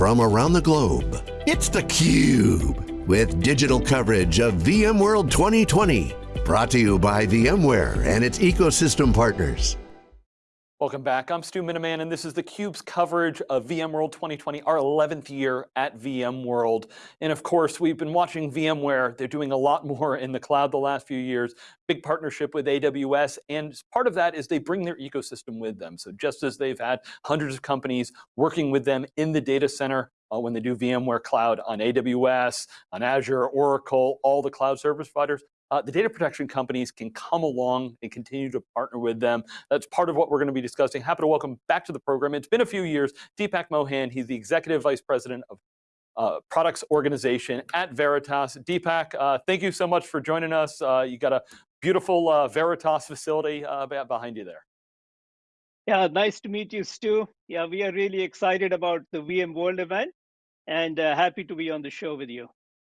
from around the globe. It's theCUBE, with digital coverage of VMworld 2020. Brought to you by VMware and its ecosystem partners. Welcome back, I'm Stu Miniman and this is theCUBE's coverage of VMworld 2020, our 11th year at VMworld. And of course, we've been watching VMware, they're doing a lot more in the cloud the last few years, big partnership with AWS, and part of that is they bring their ecosystem with them. So just as they've had hundreds of companies working with them in the data center, uh, when they do VMware Cloud on AWS, on Azure, Oracle, all the cloud service providers, uh, the data protection companies can come along and continue to partner with them. That's part of what we're going to be discussing. Happy to welcome back to the program. It's been a few years. Deepak Mohan, he's the Executive Vice President of uh, Products Organization at Veritas. Deepak, uh, thank you so much for joining us. Uh, you got a beautiful uh, Veritas facility uh, behind you there. Yeah, nice to meet you, Stu. Yeah, we are really excited about the VMworld event and happy to be on the show with you.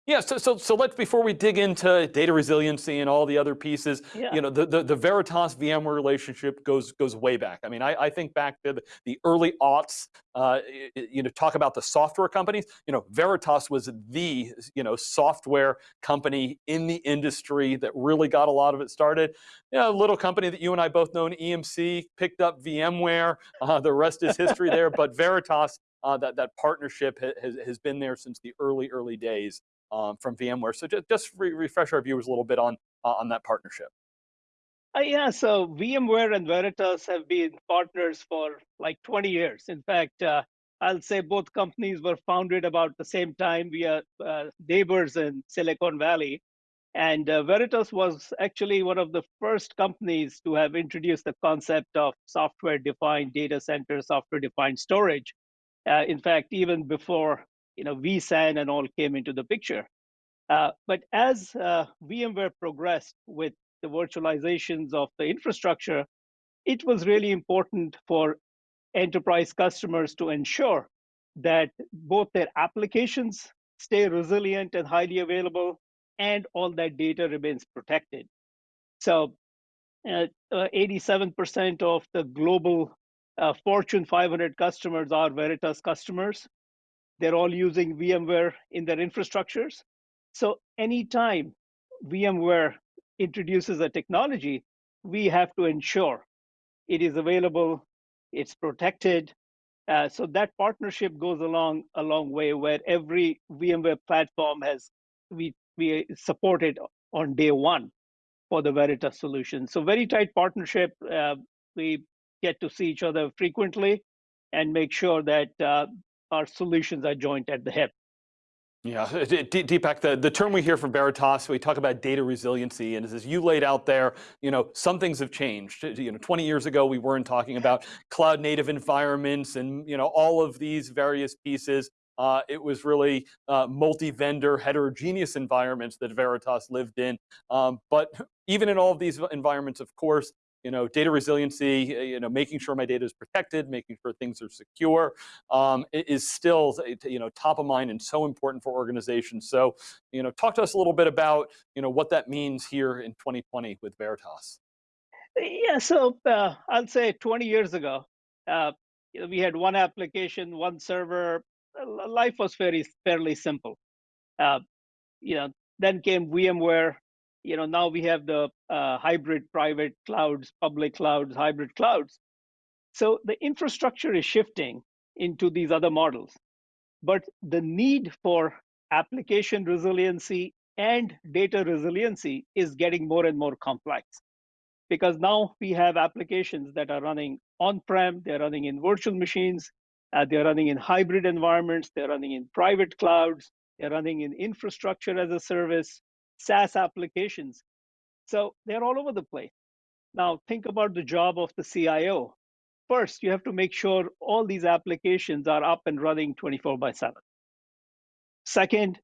Yeah, so, so, so let's, before we dig into data resiliency and all the other pieces, yeah. you know, the, the, the, Veritas VMware relationship goes goes way back. I mean, I, I think back to the, the early aughts, uh, you know, talk about the software companies, you know, Veritas was the, you know, software company in the industry that really got a lot of it started. You know, a little company that you and I both know, EMC, picked up VMware, uh, the rest is history there, but Veritas uh, that, that partnership has, has been there since the early, early days um, from VMware. So just, just re refresh our viewers a little bit on, uh, on that partnership. Uh, yeah, so VMware and Veritas have been partners for like 20 years. In fact, uh, I'll say both companies were founded about the same time. We are uh, neighbors in Silicon Valley. And uh, Veritas was actually one of the first companies to have introduced the concept of software-defined data center, software-defined storage. Uh, in fact, even before you know, vSAN and all came into the picture. Uh, but as uh, VMware progressed with the virtualizations of the infrastructure, it was really important for enterprise customers to ensure that both their applications stay resilient and highly available, and all that data remains protected. So 87% uh, uh of the global uh, Fortune 500 customers are Veritas customers. They're all using VMware in their infrastructures. So anytime VMware introduces a technology, we have to ensure it is available, it's protected. Uh, so that partnership goes along a long way where every VMware platform has, we, we support it on day one for the Veritas solution. So very tight partnership. Uh, we get to see each other frequently and make sure that uh, our solutions are joined at the hip. Yeah, Deepak, the, the term we hear from Veritas, we talk about data resiliency, and as you laid out there, you know, some things have changed. You know, 20 years ago, we weren't talking about cloud native environments and, you know, all of these various pieces. Uh, it was really uh, multi-vendor heterogeneous environments that Veritas lived in. Um, but even in all of these environments, of course, you know, data resiliency, eh, you know, making sure my data is protected, making sure things are secure, um, is still, you know, top of mind and so important for organizations. So, you know, talk to us a little bit about, you know, what that means here in 2020 with Veritas. Yeah, so uh, I'll say 20 years ago, uh, we had one application, one server. Life was very fairly simple. Uh, you know, then came VMware, you know, now we have the uh, hybrid private clouds, public clouds, hybrid clouds. So the infrastructure is shifting into these other models. But the need for application resiliency and data resiliency is getting more and more complex because now we have applications that are running on-prem, they're running in virtual machines, uh, they're running in hybrid environments, they're running in private clouds, they're running in infrastructure as a service, SaaS applications. So they're all over the place. Now think about the job of the CIO. First, you have to make sure all these applications are up and running 24 by 7. Second,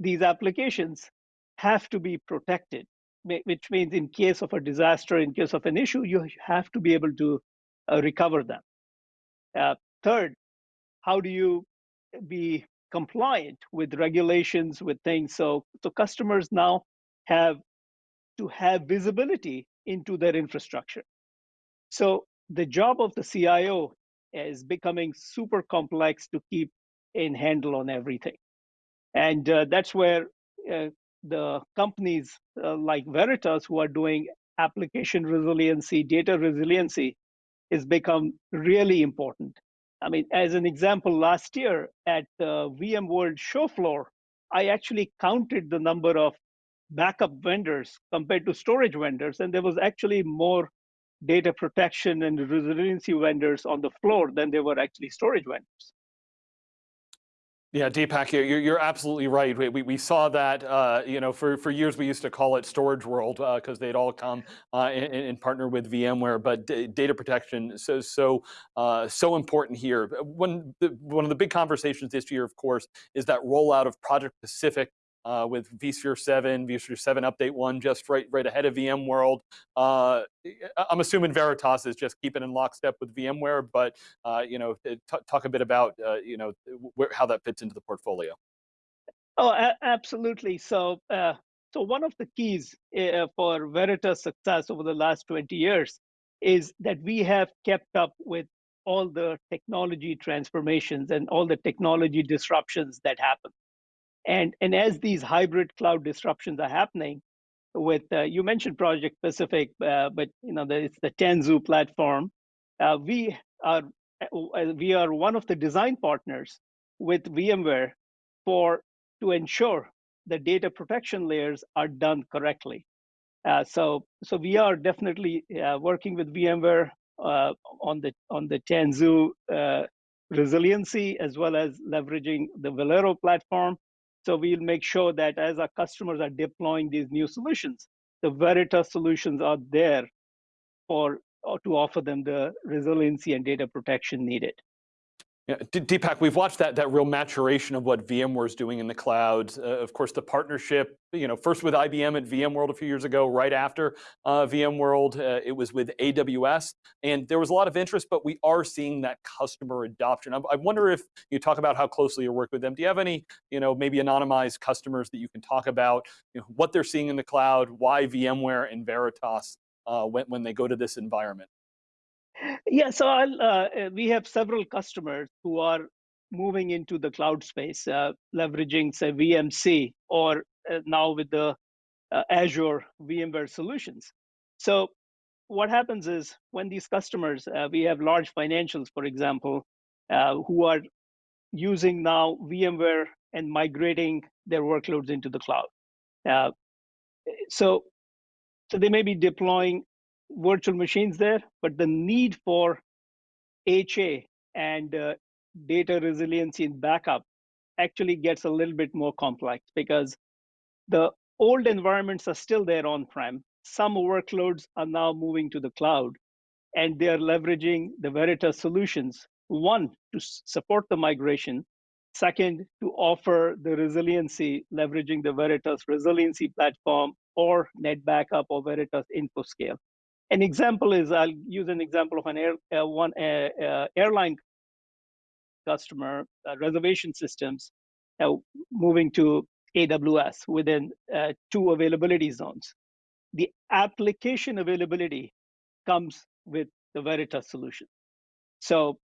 these applications have to be protected, which means in case of a disaster, in case of an issue, you have to be able to uh, recover them. Uh, third, how do you be compliant with regulations, with things. So, so customers now have to have visibility into their infrastructure. So the job of the CIO is becoming super complex to keep in handle on everything. And uh, that's where uh, the companies uh, like Veritas, who are doing application resiliency, data resiliency, has become really important. I mean, as an example, last year at the VMworld show floor, I actually counted the number of backup vendors compared to storage vendors, and there was actually more data protection and resiliency vendors on the floor than there were actually storage vendors. Yeah, Deepak, you're, you're absolutely right. We, we saw that, uh, you know, for, for years we used to call it Storage World because uh, they'd all come uh, and, and, partner with VMware, but data protection so so uh, so important here. One, one of the big conversations this year, of course, is that rollout of Project Pacific uh, with vSphere 7, vSphere 7 Update 1, just right, right ahead of VMworld. Uh, I'm assuming Veritas is just keeping in lockstep with VMware, but uh, you know, talk a bit about uh, you know where, how that fits into the portfolio. Oh, absolutely. So, uh, so one of the keys uh, for Veritas' success over the last 20 years is that we have kept up with all the technology transformations and all the technology disruptions that happen. And, and as these hybrid cloud disruptions are happening, with uh, you mentioned Project Pacific, uh, but you know the, it's the Tanzu platform. Uh, we are uh, we are one of the design partners with VMware for to ensure the data protection layers are done correctly. Uh, so so we are definitely uh, working with VMware on the on the Tanzu resiliency as well as leveraging the Velero platform so we'll make sure that as our customers are deploying these new solutions, the Veritas solutions are there for uh, to offer them the resiliency and data protection needed. Yeah, Deepak, we've watched that, that real maturation of what VMware is doing in the cloud. Uh, of course, the partnership, you know, first with IBM at VMworld a few years ago, right after uh, VMworld, uh, it was with AWS, and there was a lot of interest, but we are seeing that customer adoption. I, I wonder if you talk about how closely you work with them. Do you have any, you know, maybe anonymized customers that you can talk about, you know, what they're seeing in the cloud, why VMware and Veritas uh, when, when they go to this environment? Yeah, so uh, uh, we have several customers who are moving into the cloud space, uh, leveraging, say, VMC, or uh, now with the uh, Azure VMware solutions. So what happens is when these customers, uh, we have large financials, for example, who are using now VMware and migrating their workloads into the cloud. so, so they may be deploying virtual machines there, but the need for HA and uh, data resiliency and backup actually gets a little bit more complex because the old environments are still there on-prem. Some workloads are now moving to the cloud, and they're leveraging the Veritas solutions. One, to support the migration. Second, to offer the resiliency, leveraging the Veritas resiliency platform or NetBackup or Veritas InfoScale. An example is I'll use an example of an air, uh, one uh, uh, airline customer uh, reservation systems uh, moving to AWS within uh, two availability zones. The application availability comes with the Veritas solution. So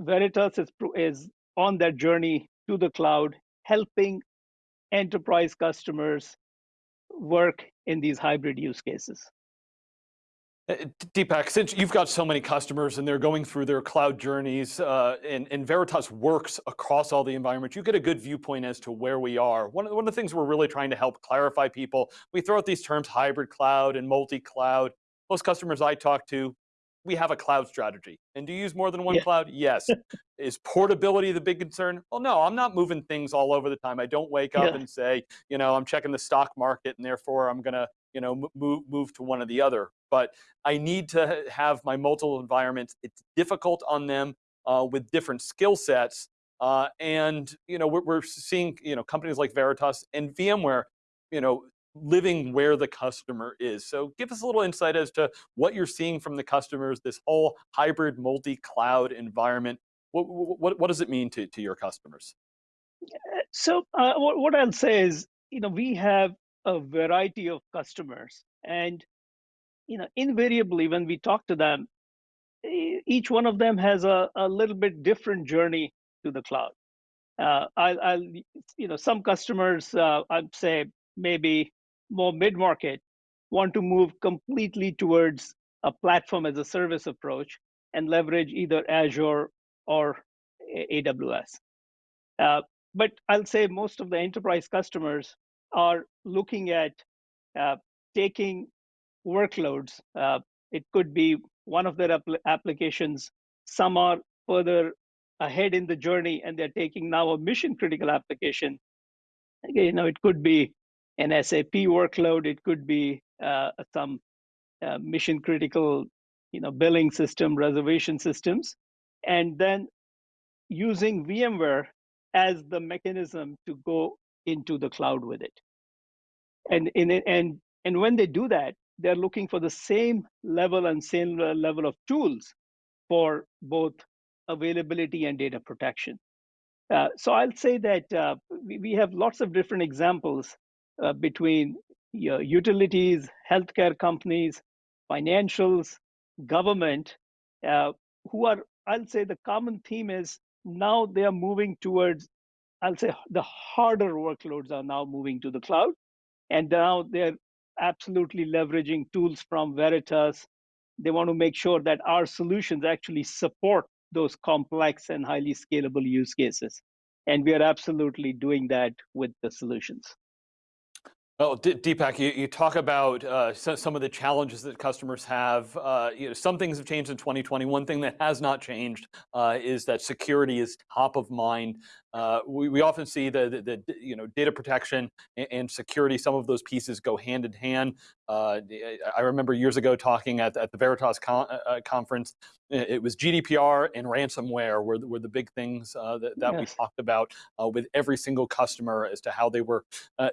Veritas is, is on that journey to the cloud, helping enterprise customers work in these hybrid use cases. Uh, Deepak, since you've got so many customers and they're going through their cloud journeys uh, and, and, Veritas works across all the environments, you get a good viewpoint as to where we are. One of, one of the things we're really trying to help clarify people, we throw out these terms hybrid cloud and multi-cloud. Most customers I talk to, we have a cloud strategy. And do you use more than one yeah. cloud? Yes. Is portability the big concern? Well, no, I'm not moving things all over the time. I don't wake up yeah. and say, you know, I'm checking the stock market and therefore I'm gonna you know, move, move to one or the other. But I need to have my multiple environments. It's difficult on them uh, with different skill sets. Uh, and you know, we're, we're seeing you know companies like Veritas and VMware, you know, living where the customer is. So give us a little insight as to what you're seeing from the customers, this whole hybrid multi-cloud environment. What, what, what does it mean to, to your customers? So uh, what, what I'll say is, you know, we have a variety of customers and you know invariably when we talk to them each one of them has a, a little bit different journey to the cloud Uh, I'll, I'll, you know, some customers, uh, I'd say maybe more mid-market, want to move completely towards a platform as a service approach and leverage either Azure or AWS. Uh, but I'll say most of the enterprise customers are looking at uh, taking workloads. Uh, it could be one of their apl applications. Some are further ahead in the journey and they're taking now a mission critical application. You know, it could be an SAP workload, it could be uh, some uh, mission critical, you know, billing system, reservation systems, and then using VMware as the mechanism to go into the cloud with it. And in and and when they do that, they're looking for the same level and same level of tools for both availability and data protection. Uh, so I'll say that uh, we, we, have lots of different examples uh, between you know, utilities, healthcare companies, financials, government, uh, who are, I'll say the common theme is now they are moving towards, I'll say the harder workloads are now moving to the cloud. And now they're absolutely leveraging tools from Veritas. They want to make sure that our solutions actually support those complex and highly scalable use cases. And we are absolutely doing that with the solutions. Well, Deepak, you, you talk about uh, some of the challenges that customers have. Uh, you know, some things have changed in 2020. One thing that has not changed uh, is that security is top of mind. Uh, we, we often see the, the, the, you know data protection and, and, security. Some of those pieces go hand in hand. Uh, I remember years ago talking at, at the Veritas con uh, conference. It was GDPR and ransomware were, were the big things that, that yes. we talked about with every single customer as to how they were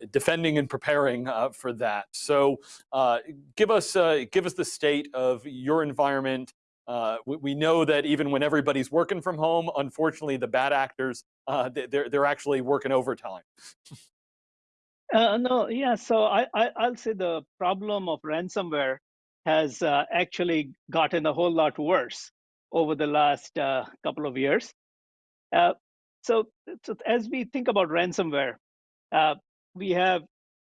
defending and preparing uh, for that. So uh, give us uh, give us the state of your environment. Uh, we, we, know that even when everybody's working from home, unfortunately, the bad actors uh, they're they're actually working overtime. Uh, no, yeah. So I, I will say the problem of ransomware has actually gotten a whole lot worse over the last couple of years. so, so as we think about ransomware, we have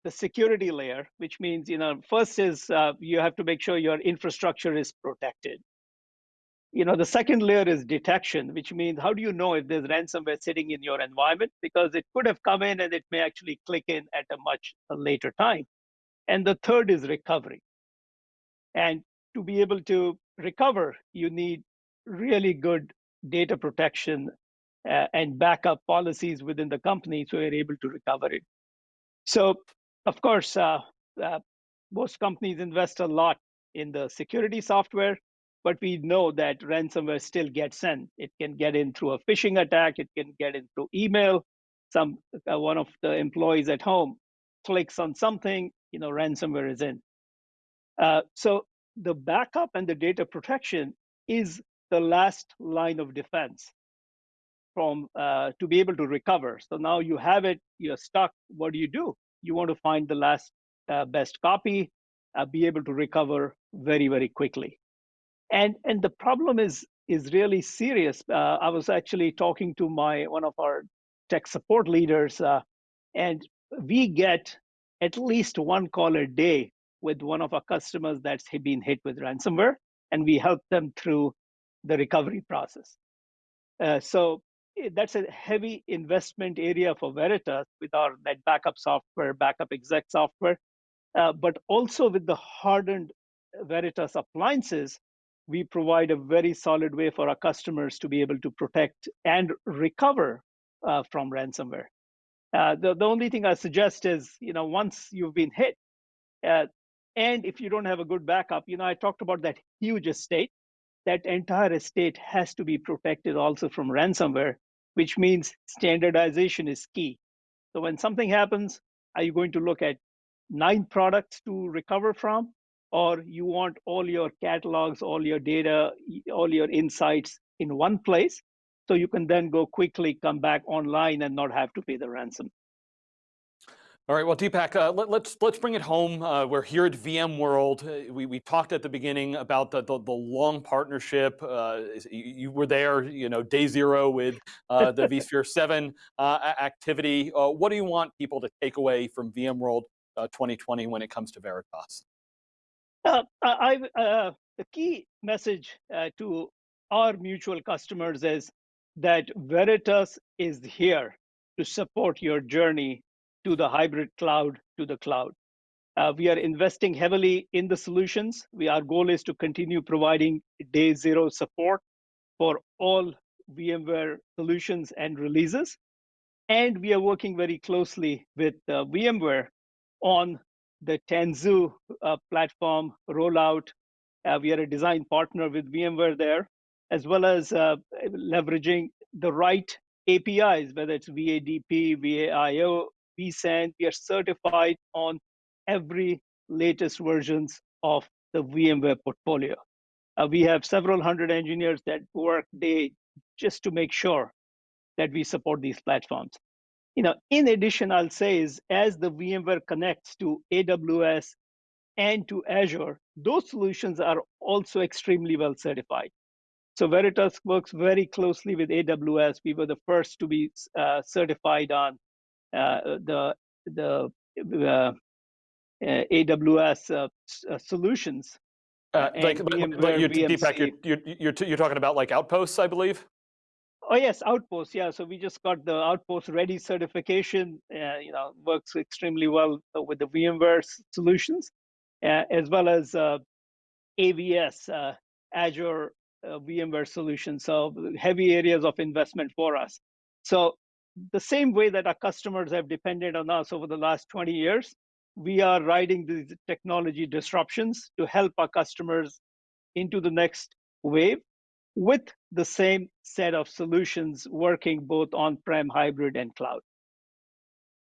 the security layer, which means, you know, first is uh, you have to make sure your infrastructure is protected. You know, the second layer is detection, which means how do you know if there's ransomware sitting in your environment? Because it could have come in and it may actually click in at a much later time. And the third is recovery. And to be able to recover, you need really good data protection uh, and backup policies within the company so you're able to recover it. So of course, uh, uh, most companies invest a lot in the security software, but we know that ransomware still gets in. It can get in through a phishing attack. It can get in through email. Some uh, one of the employees at home clicks on something, you know, ransomware is in. Uh, so the backup and the data protection is the last line of defense from uh, to be able to recover. So now you have it, you're stuck. What do you do? you want to find the last uh, best copy, uh, be able to recover very, very quickly. And, and the problem is, is really serious. Uh, I was actually talking to my one of our tech support leaders, uh, and we get at least one call a day with one of our customers that's been hit with ransomware, and we help them through the recovery process. Uh, so Eh, that's a heavy investment area for Veritas with our NetBackup software, backup exec software, uh, but also with the hardened Veritas appliances, we provide a very solid way for our customers to be able to protect and recover uh, from ransomware. Uh, the, the only thing I suggest is, you know, once you've been hit, uh, and if you don't have a good backup, you know, I talked about that huge estate. That entire estate has to be protected also from ransomware which means standardization is key. So when something happens, are you going to look at nine products to recover from? Or you want all your catalogs, all your data, all your insights in one place, so you can then go quickly come back online and not have to pay the ransom. All right, well, Deepak, uh, let, us let's, let's bring it home. Uh, we're here at VMworld. Uh, we, we talked at the beginning about the the, the long partnership. Uh, you, you, were there, you know, day zero with uh, the vSphere Seven uh, activity. what do you want people to take away from VMworld 2020 when it comes to Veritas? I, the key message to our mutual customers is that Veritas is here to support your journey to the hybrid cloud to the cloud. Uh, we are investing heavily in the solutions. We, our goal is to continue providing day zero support for all VMware solutions and releases. And we are working very closely with uh, VMware on the Tanzu uh, platform rollout. Uh, we are a design partner with VMware there, as well as uh, leveraging the right APIs, whether it's VADP, VAIO, vSAN. We are certified on every latest versions of the VMware portfolio. Uh, we have several hundred engineers that work day just to make sure that we support these platforms. You know, in addition, I'll say is as the VMware connects to AWS and to Azure, those solutions are also extremely well certified. So Veritas works very closely with AWS. We were the first to be uh, certified on uh, the the uh, AWS uh, solutions. like, like you, Deepak, you're, you're, you're, you're talking about like Outposts, I believe? Oh yes, Outpost. Yeah, so we just got the Outpost Ready certification. Uh, you know, works extremely well with the VMware solutions, uh, as well as uh, AVS, Azure VMware solutions. So heavy areas of investment for us. So the same way that our customers have depended on us over the last 20 years, we are riding these technology disruptions to help our customers into the next wave with the same set of solutions working both on-prem, hybrid, and cloud.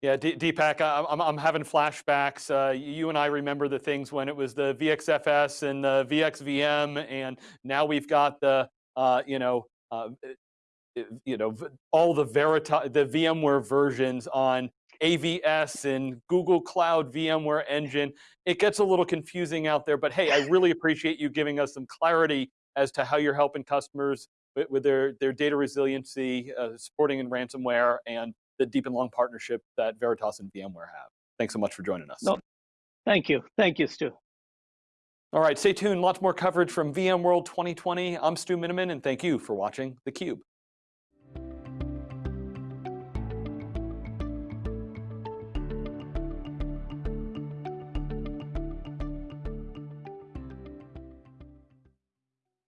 Yeah, D Deepak, I'm, I'm having flashbacks. Uh, you and I remember the things when it was the VXFS and the VXVM, and now we've got the, uh, you know, uh, you know, all the Veritas, the VMware versions on AVS and Google Cloud VMware Engine. It gets a little confusing out there, but hey, I really appreciate you giving us some clarity as to how you're helping customers with, with their, their data resiliency, uh, supporting in ransomware, and the deep and long partnership that Veritas and VMware have. Thanks so much for joining us. No, thank you. Thank you, Stu. All right, stay tuned. Lots more coverage from VMworld 2020. I'm Stu Miniman, and thank you for watching theCUBE.